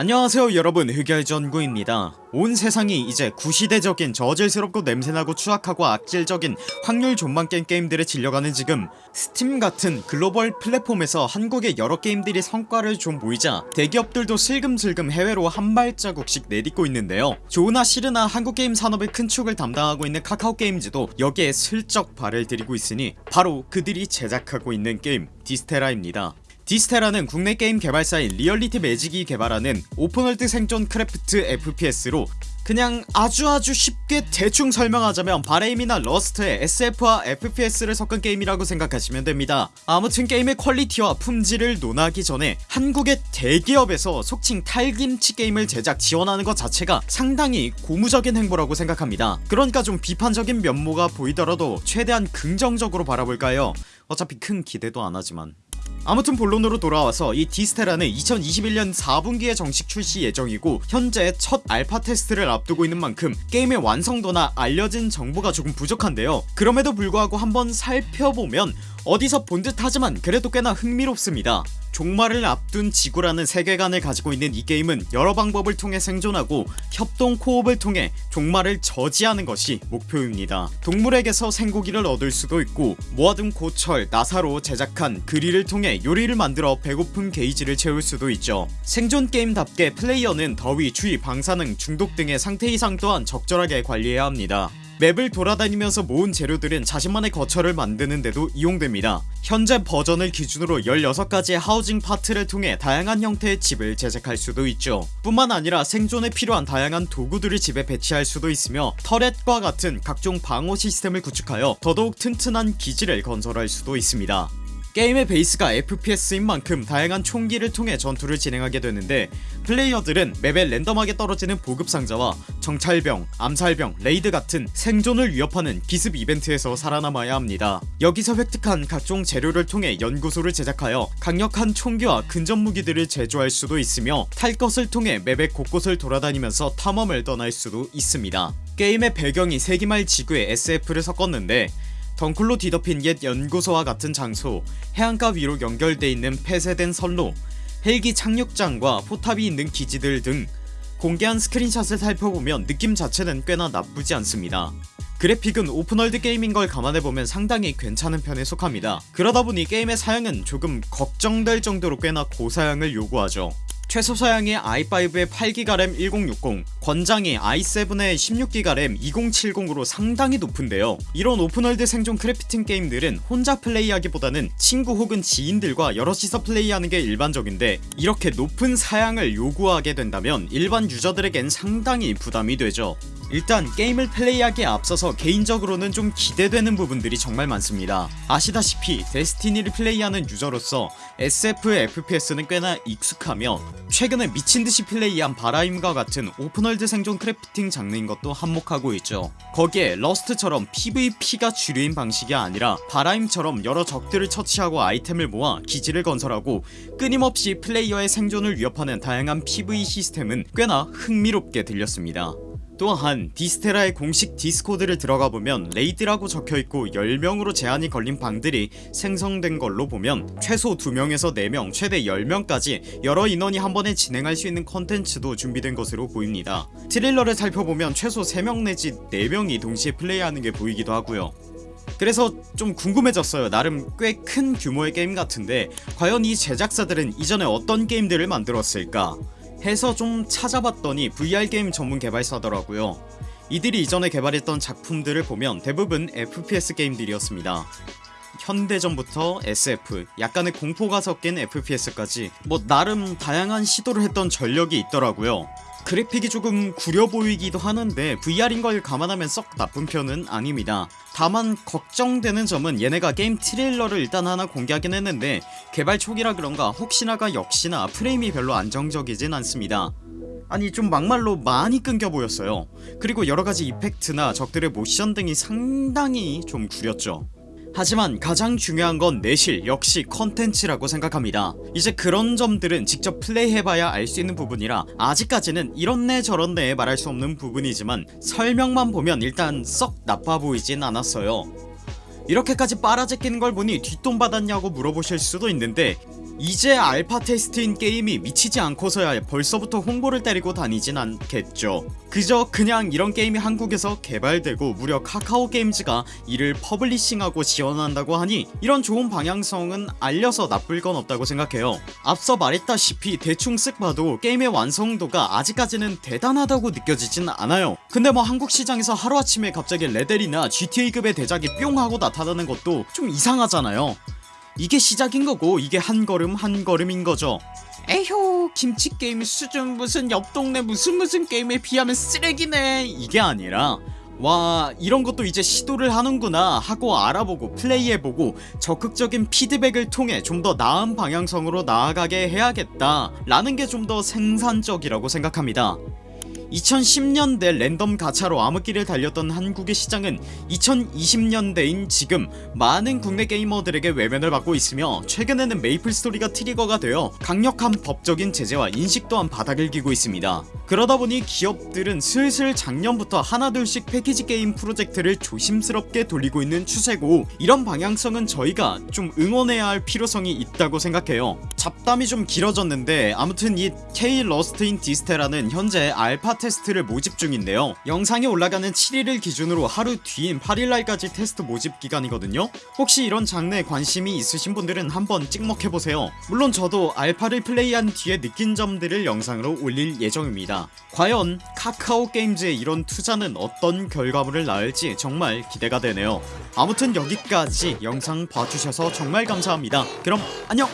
안녕하세요 여러분. 흑열전구입니다. 온 세상이 이제 구시대적인 저질스럽고 냄새나고 추악하고 악질적인 확률 존망겜 게임들에 질려가는 지금 스팀 같은 글로벌 플랫폼에서 한국의 여러 게임들이 성과를 좀 보이자 대기업들도 슬금슬금 해외로 한 발자국씩 내딛고 있는데요. 좋으나 싫으나 한국 게임 산업의 큰 축을 담당하고 있는 카카오게임즈도 여기에 슬쩍 발을 들이고 있으니 바로 그들이 제작하고 있는 게임 Dysterra입니다 디스테라는 국내 게임 개발사인 리얼리티 매직이 개발하는 open world 생존 craft FPS로 그냥 아주아주 쉽게 대충 설명하자면 발헤임이나 러스트의 SF와 FPS를 섞은 게임이라고 생각하시면 됩니다. 아무튼 게임의 퀄리티와 품질을 논하기 전에 한국의 대기업에서 속칭 탈김치 게임을 제작 지원하는 것 자체가 상당히 고무적인 행보라고 생각합니다. 그러니까 좀 비판적인 면모가 보이더라도 최대한 긍정적으로 바라볼까요? 어차피 큰 기대도 안하지만 아무튼 본론으로 돌아와서 이 디스테라는 2021년 4분기에 정식 출시 예정이고 현재 첫 알파 테스트를 앞두고 있는 만큼 게임의 완성도나 알려진 정보가 조금 부족한데요. 그럼에도 불구하고 한번 살펴보면 어디서 본 듯 하지만 그래도 꽤나 흥미롭습니다 종말을 앞둔 지구라는 세계관을 가지고 있는 이 게임은 여러 방법을 통해 생존하고 협동 co-op을 통해 종말을 저지하는 것이 목표입니다. 동물에게서 생고기를 얻을 수도 있고 모아둔 고철, 나사로 제작한 그릴을 통해 요리를 만들어 배고픈 게이지를 채울 수도 있죠. 생존 게임답게 플레이어는 더위, 추위, 방사능, 중독 등의 상태 이상 또한 적절하게 관리해야 합니다 맵을 돌아다니면서 모은 재료들은 자신만의 거처를 만드는데도 이용됩니다. 현재 버전을 기준으로 16가지의 하우징 파트를 통해 다양한 형태의 집을 제작할 수도 있죠. 뿐만 아니라 생존에 필요한 다양한 도구들을 집에 배치할 수도 있으며 터렛과 같은 각종 방어 시스템을 구축하여 더더욱 튼튼한 기지를 건설할 수도 있습니다 게임의 베이스가 FPS인 만큼 다양한 총기를 통해 전투를 진행하게 되는데 플레이어들은 맵에 랜덤하게 떨어지는 보급 상자와 정찰병, 암살병, 레이드 같은 생존을 위협하는 기습 이벤트에서 살아남아야 합니다. 여기서 획득한 각종 재료를 통해 연구소를 제작하여 강력한 총기와 근접무기들을 제조할 수도 있으며 탈 것을 통해 맵의 곳곳을 돌아다니면서 탐험을 떠날 수도 있습니다. 게임의 배경이 세기말 지구에 SF를 섞었는데 덩쿨로 뒤덮인 옛 연구소와 같은 장소 해안가 위로 연결돼 있는 폐쇄된 선로 헬기 착륙장과 포탑이 있는 기지들 등 공개한 스크린샷을 살펴보면 느낌 자체는 꽤나 나쁘지 않습니다. 그래픽은 open world 게임인 걸 감안해보면 상당히 괜찮은 편에 속합니다. 그러다보니 게임의 사양은 조금 걱정될 정도로 꽤나 고사양을 요구하죠 최소 사양의 i5의 8기가 램 1060, 권장이 i7의 16기가 램 2070으로 상당히 높은데요. 이런 open world 생존 crafting 게임들은 혼자 플레이하기보다는 친구 혹은 지인들과 여럿이서 플레이하는 게 일반적인데 이렇게 높은 사양을 요구하게 된다면 일반 유저들에겐 상당히 부담이 되죠 일단 게임을 플레이하기에 앞서서 개인적으로는 좀 기대되는 부분들이 정말 많습니다. 아시다시피 데스티니를 플레이하는 유저로서 SF FPS는 꽤나 익숙하며 최근에 미친듯이 플레이한 발헤임과 같은 open world 생존 crafting 장르인 것도 한몫하고 있죠. 거기에 러스트처럼 PVP가 주류인 방식이 아니라 발헤임처럼 여러 적들을 처치하고 아이템을 모아 기지를 건설하고 끊임없이 플레이어의 생존을 위협하는 다양한 PVE 시스템은 꽤나 흥미롭게 들렸습니다 또한 디스테라의 공식 디스코드를 들어가보면 레이드라고 적혀있고 10명으로 제한이 걸린 방들이 생성된 걸로 보면 최소 2명에서 4명 최대 10명까지 여러 인원이 한 번에 진행할 수 있는 컨텐츠도 준비된 것으로 보입니다. 트레일러를 살펴보면 최소 3명 내지 4명이 동시에 플레이하는 게 보이기도 하고요. 그래서 좀 궁금해졌어요. 나름 꽤 큰 규모의 게임 같은데 과연 이 제작사들은 이전에 어떤 게임들을 만들었을까 해서 좀 찾아봤더니 VR게임 전문 개발사더라고요. 이들이 이전에 개발했던 작품들을 보면 대부분 FPS 게임들이었습니다. 현대전부터 SF 약간의 공포가 섞인 FPS까지 뭐 나름 다양한 시도를 했던 전력이 있더라고요 그래픽이 조금 구려 보이기도 하는데 VR인 걸 감안하면 썩 나쁜 편은 아닙니다. 다만 걱정되는 점은 얘네가 게임 트레일러를 일단 하나 공개하긴 했는데 개발 초기라 그런가 혹시나가 역시나 프레임이 별로 안정적이진 않습니다. 아니 좀 막말로 많이 끊겨 보였어요. 그리고 여러가지 이펙트나 적들의 모션 등이 상당히 좀 구렸죠 하지만 가장 중요한 건 내실 역시 컨텐츠라고 생각합니다. 이제 그런 점들은 직접 플레이해봐야 알 수 있는 부분이라 아직까지는 이런네 저런네 말할 수 없는 부분이지만 설명만 보면 일단 썩 나빠 보이진 않았어요. 이렇게까지 빨아제끼는 걸 보니 뒷돈 받았냐고 물어보실 수도 있는데 이제 알파 테스트인 게임이 미치지 않고서야 벌써부터 홍보를 때리고 다니진 않겠죠. 그저 그냥 이런 게임이 한국에서 개발되고 무려 카카오 게임즈가 이를 publishing하고 지원한다고 하니 이런 좋은 방향성은 알려서 나쁠 건 없다고 생각해요. 앞서 말했다시피 대충 쓱 봐도 게임의 완성도가 아직까지는 대단하다고 느껴지진 않아요. 근데 뭐 한국 시장에서 하루아침에 갑자기 레데리나 GTA급의 대작이 뿅 하고 나타나는 것도 좀 이상하잖아요 이게 시작인 거고 이게 한 걸음 한 걸음인 거죠. 에효 김치게임 수준 무슨 옆 동네 무슨 무슨 게임에 비하면 쓰레기네. 이게 아니라 와 이런 것도 이제 시도를 하는구나 하고 알아보고 플레이해보고 적극적인 피드백을 통해 좀 더 나은 방향성으로 나아가게 해야겠다 라는 게 좀 더 생산적이라고 생각합니다 2010년대 랜덤 가차로 암흑기를 달렸던 한국의 시장은 2020년대인 지금 많은 국내 게이머들에게 외면을 받고 있으며 최근에는 메이플 스토리가 트리거가 되어 강력한 법적인 제재와 인식 또한 바닥을 기고 있습니다. 그러다보니 기업들은 슬슬 작년부터 하나둘씩 패키지 게임 프로젝트를 조심스럽게 돌리고 있는 추세고 이런 방향성은 저희가 좀 응원해야 할 필요성이 있다고 생각해요 잡담이 좀 길어졌는데 아무튼 이 K 러스트인 디스테라는 현재 알파 테스트를 모집 중인데요. 영상이 올라가는 7일을 기준으로 하루 뒤인 8일날까지 테스트 모집 기간이거든요. 혹시 이런 장르에 관심이 있으신 분들은 한번 찍먹해보세요. 물론 저도 알파를 플레이한 뒤에 느낀 점들을 영상으로 올릴 예정입니다. 과연 카카오 게임즈의 이런 투자는 어떤 결과물을 낳을지 정말 기대가 되네요. 아무튼 여기까지 영상 봐주셔서 정말 감사합니다. 그럼 안녕